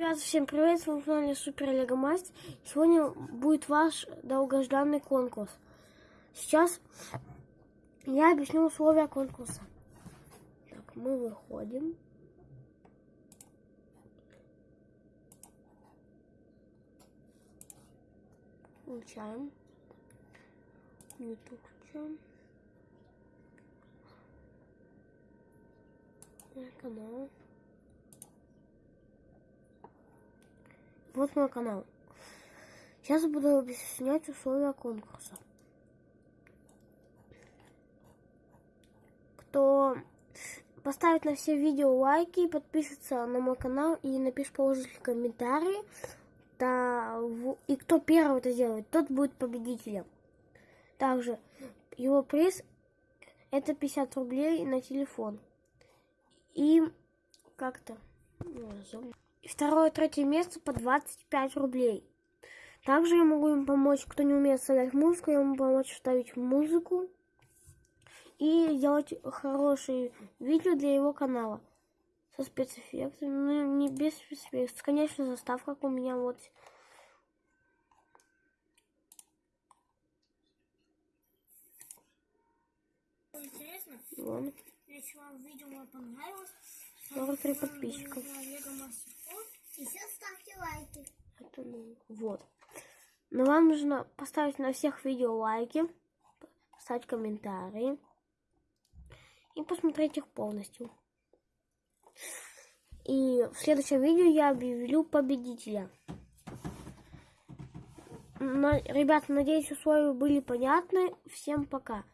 Ребята, всем привет, с вами на канале Супер Лего Мастер. Сегодня будет ваш долгожданный конкурс. Сейчас я объясню условия конкурса. Так, мы выходим. Включаем. YouTube включаем. Канал. Вот мой канал. Сейчас буду объяснять условия конкурса. Кто поставит на все видео лайки, подпишется на мой канал и напишет положительный комментарий, да, и кто первый это сделает, тот будет победителем. Также его приз это 50 рублей на телефон. И как-то... И второе, третье место по 25 рублей. Также я могу им помочь, кто не умеет вставлять музыку, я могу помочь вставить музыку и сделать хорошие видео для его канала со спецэффектами, ну не без спецэффектов, конечно, заставка, у меня вот. Интересно? Вон. Если вам видео понравилось, 43 подписчиков. И все ставьте лайки. Это, ну, вот. Но вам нужно поставить на всех видео лайки, поставить комментарии и посмотреть их полностью. И в следующем видео я объявлю победителя. Но, ребята, надеюсь, условия были понятны. Всем пока.